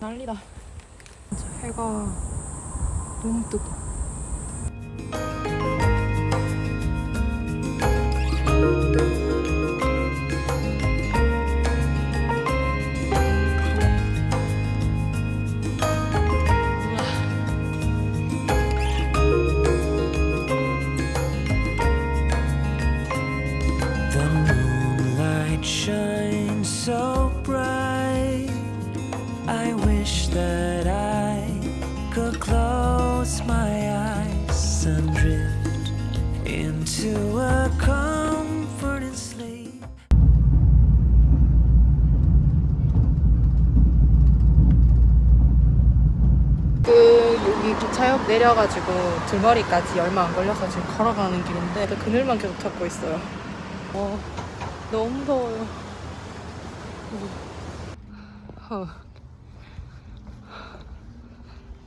난리다. 해가 너무 뜨거. Close my eyes and drift into a comforting sleep. 그 여기 기차역 내려가지고 들머리까지 얼마 안 걸려서 지금 걸어가는 길인데 그 그늘만 계속 찾고 있어요. 어, 너무 더워요. 어.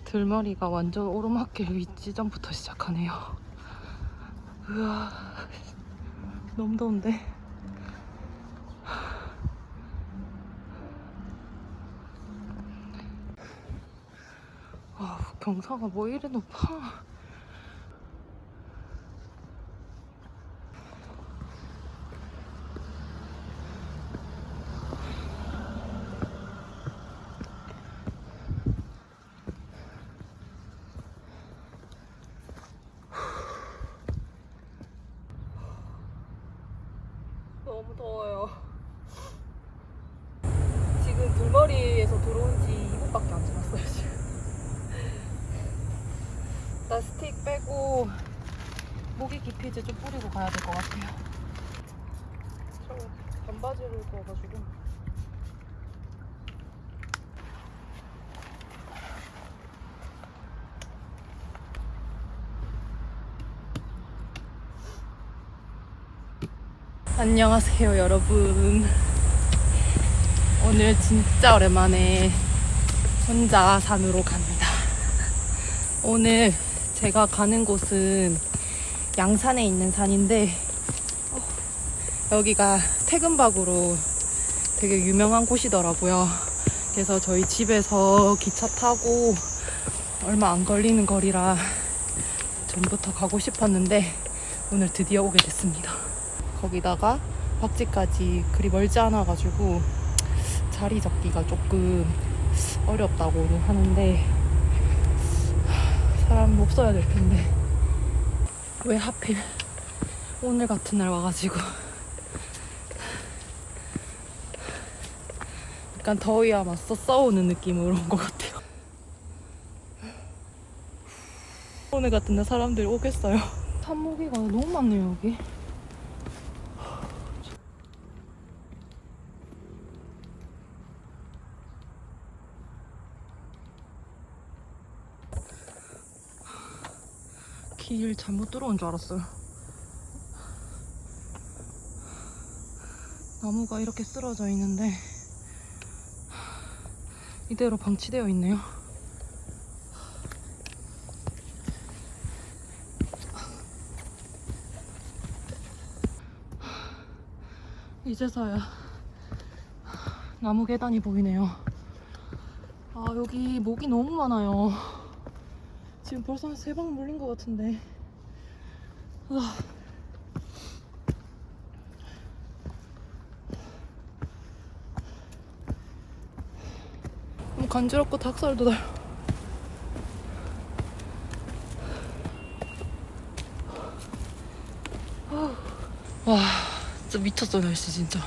들머리가 완전 오르막길 윗지점부터 시작하네요. 우와, 너무 더운데. 아, 경사가 뭐 이래 높아. 10분밖에 안 지났어요 지금. 나 스틱 빼고 모기 기피제 좀 뿌리고 가야 될 것 같아요. 저 반바지를 구워가지고. 안녕하세요 여러분. 오늘 진짜 오랜만에 혼자 산으로 갑니다. 오늘 제가 가는 곳은 양산에 있는 산인데 어, 여기가 퇴근박으로 되게 유명한 곳이더라고요. 그래서 저희 집에서 기차 타고 얼마 안 걸리는 거리라 전부터 가고 싶었는데 오늘 드디어 오게 됐습니다. 거기다가 박지까지 그리 멀지 않아 가지고 자리 잡기가 조금 어렵다고 하는데 사람 없어야 될 텐데. 왜 하필 오늘 같은 날 와가지고. 약간 더위와 맞서 싸우는 느낌으로 온 것 같아요. 오늘 같은 날 사람들이 오겠어요? 산모기가 너무 많네요 여기 길 잘못 들어온 줄 알았어요. 나무가 이렇게 쓰러져 있는데 이대로 방치되어 있네요. 이제서야 나무 계단이 보이네요. 아 여기 모기 너무 많아요. 지금 벌써 한 세 방 물린 것 같은데. 아. 너무 간지럽고 닭살도 나요. 아. 와, 진짜 미쳤어, 날씨 진짜.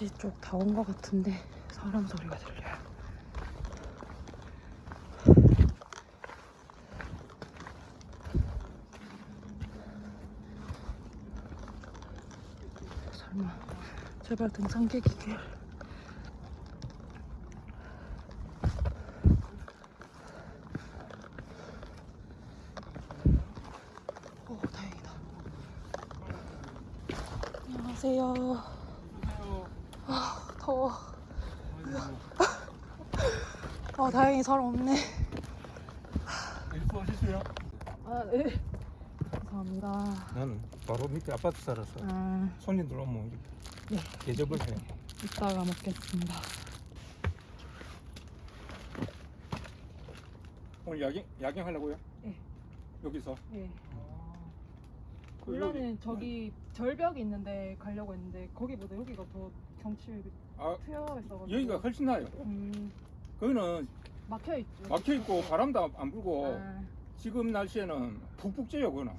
박지 쪽다 온 것 같은데 사람 소리가 들려요. 설마 제발 등산객이길. 오 다행이다. 안녕하세요. 더워. 아 다행히 사람 없네. 일소 하셨어요? 아 네. 감사합니다. 나는 바로 밑에 아파트 살아서 아 손님들 오면 네. 대접을 해요. 이따가 먹겠습니다. 오늘 야경 야경 하려고요? 네. 여기서. 예. 그 원래는 여기- 저기 절벽이 있는데 가려고 했는데 거기보다 여기가 더 경치 아 트여 있어가지고. 여기가 훨씬 나요. 음 거기는 막혀 있죠. 막혀 있고 바람도 안 불고 아, 지금 날씨에는 푹푹 쪄요 그거는.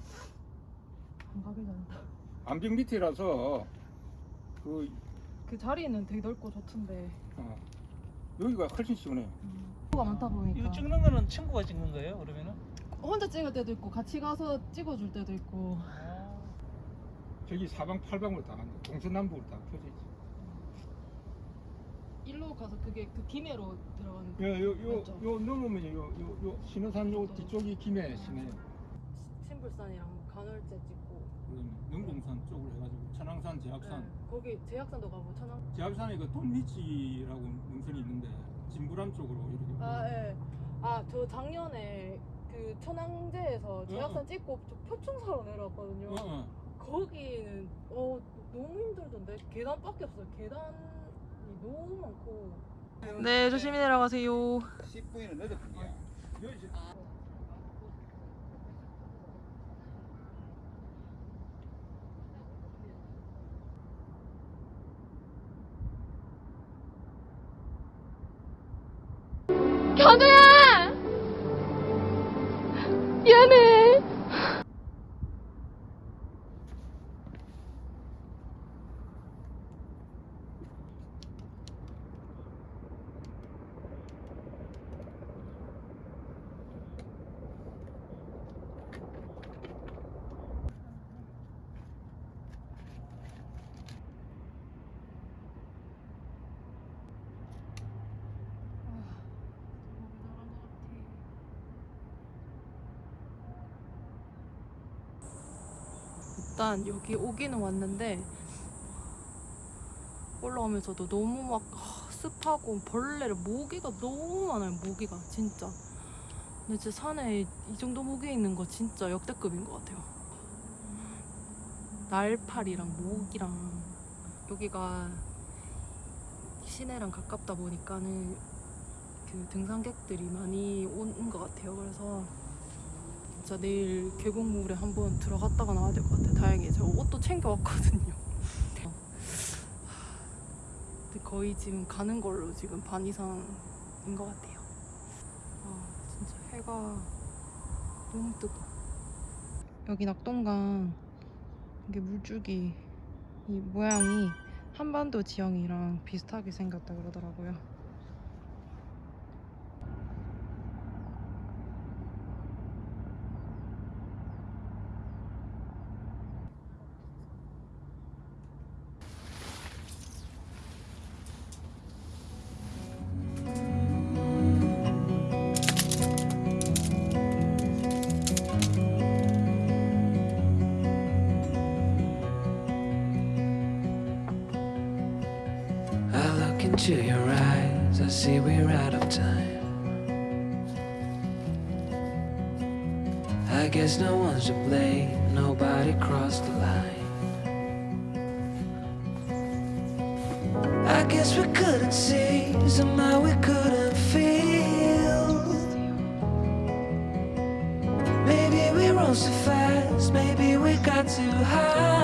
안 가길 잘한다. 암벽 밑이라서 그 그 자리는 되게 넓고 좋던데 어, 여기가 훨씬 시원해요. 뭐가 많다 보니까 이거 찍는 거는 친구가 찍는 거예요? 그러면은? 혼자 찍을 때도 있고 같이 가서 찍어줄 때도 있고 저기 사방 팔방으로 다 동서남북으로 다 펴져 있어. 일로 가서 그게 그 김해로 들어가는 거. 요요요 맞죠? 요 넘으면 요 요 요 신호산 요 뒤쪽이 김해 시내. 신불산이랑 간월제 찍고 그다음에 능동산 쪽으로 해가지고 천왕산, 제약산. 네, 거기 제약산도 가고 천왕 제약산에 그 돈리치라고 능선이 있는데 진부란 쪽으로 이렇게. 아 예. 아 저 작년에 그 천왕제에서 제약산 찍고 저 표충사로 내려왔거든요. 어, 어. 거기는 어 너무 힘들던데 계단밖에 없어요. 계단이 너무 많고. 네 조심히 내려가세요. 10분이나 늦었군요. 견우야! 미안해. 일단 여기 오기는 왔는데 올라오면서도 너무 막 아, 습하고 벌레를 모기가 너무 많아요 모기가 진짜. 근데 진짜 산에 이 정도 모기 있는 거 진짜 역대급인 것 같아요. 날파리랑 모기랑 여기가 시내랑 가깝다 보니까는 그 등산객들이 많이 온 것 같아요. 그래서 진짜 내일 계곡물에 한번 들어갔다가 나와야 될 것 같아요. 다행히 저 옷도 챙겨왔거든요. 근데 거의 지금 가는 걸로 지금 반 이상인 것 같아요. 아 진짜 해가 너무 뜨거. 여기 낙동강 이게 물줄기 이 모양이 한반도 지형이랑 비슷하게 생겼다 그러더라고요. Your eyes, I see we're out of time. I guess no one's to blame, nobody crossed the line. I guess we couldn't see, somehow we couldn't feel. Maybe we rose too fast, maybe we got too high.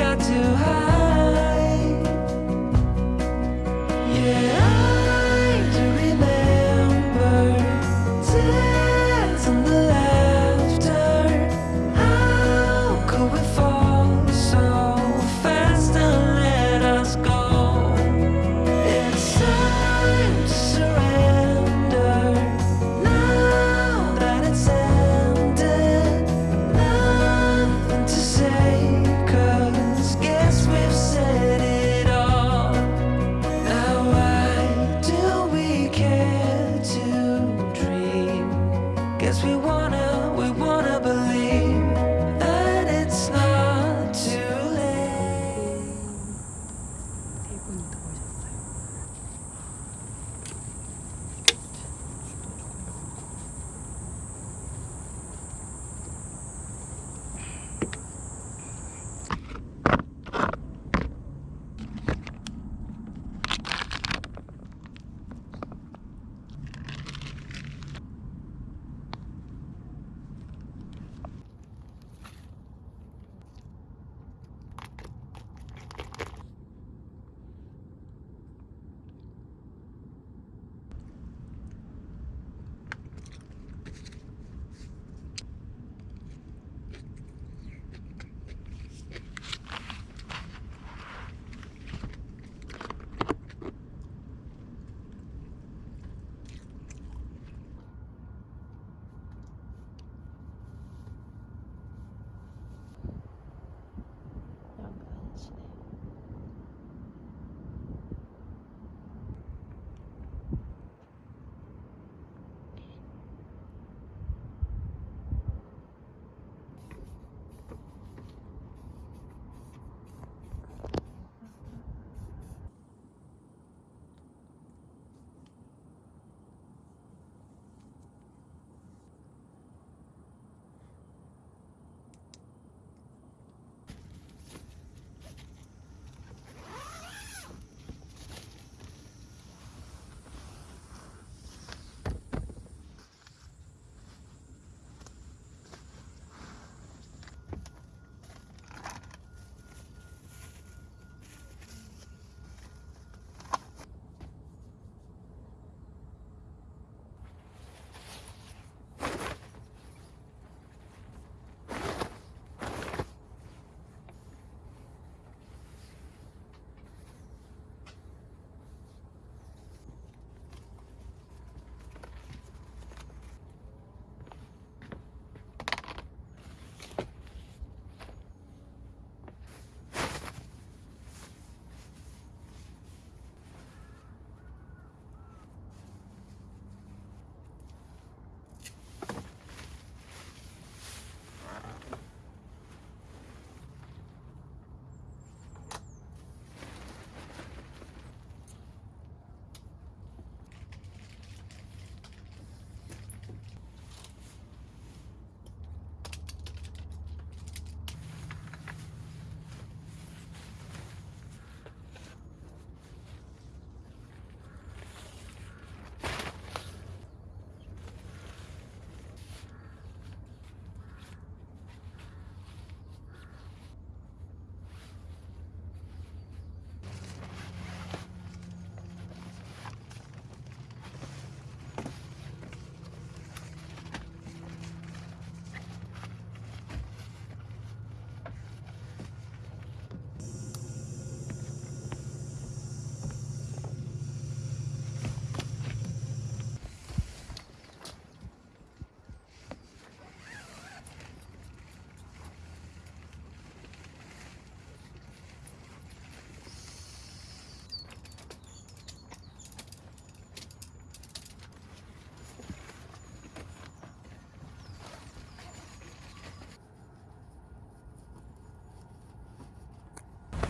got to hide.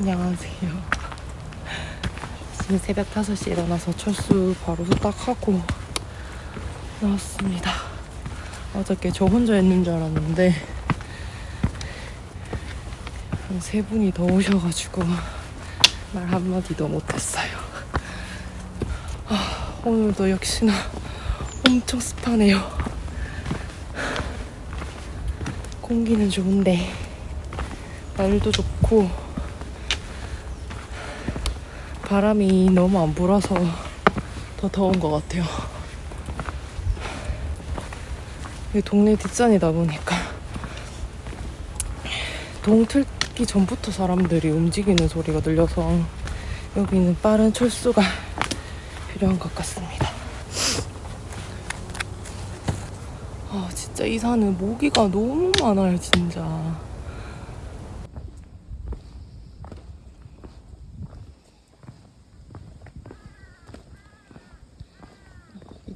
안녕하세요. 아침 새벽 5시에 일어나서 철수 바로 후딱하고 나왔습니다. 어저께 저 혼자 있는 줄 알았는데 한 세 분이 더 오셔가지고 말 한마디도 못했어요. 아, 오늘도 역시나 엄청 습하네요. 공기는 좋은데 날도 좋고 바람이 너무 안 불어서 더 더운 것 같아요. 이 동네 뒷산이다 보니까 동틀기 전부터 사람들이 움직이는 소리가 들려서 여기는 빠른 철수가 필요한 것 같습니다. 아 진짜 이 산은 모기가 너무 많아요 진짜.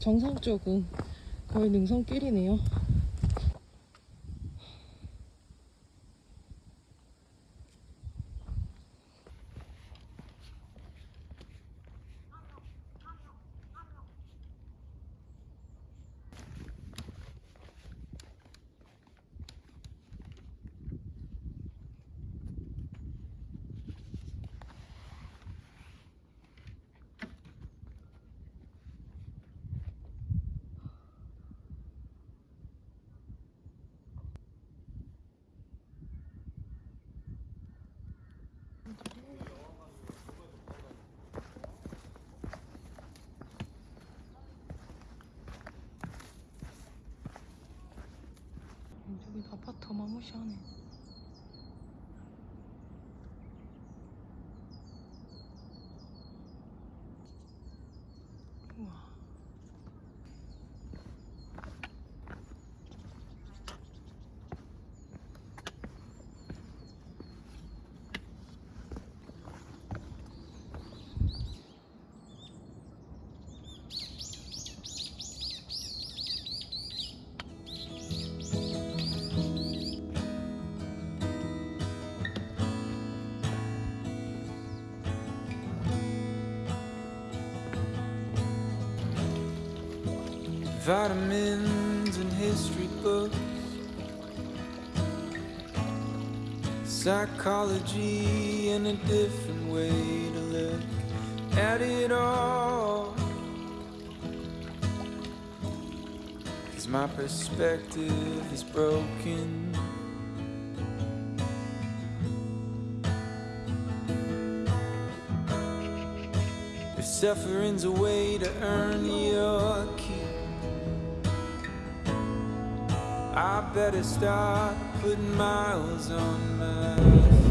정상 쪽은 거의 능선길이네요. 저기 아파트 Vitamins and history books, psychology, and a different way to look at it all. Cause my perspective is broken. If suffering's a way to earn your keep. I better start putting miles on my.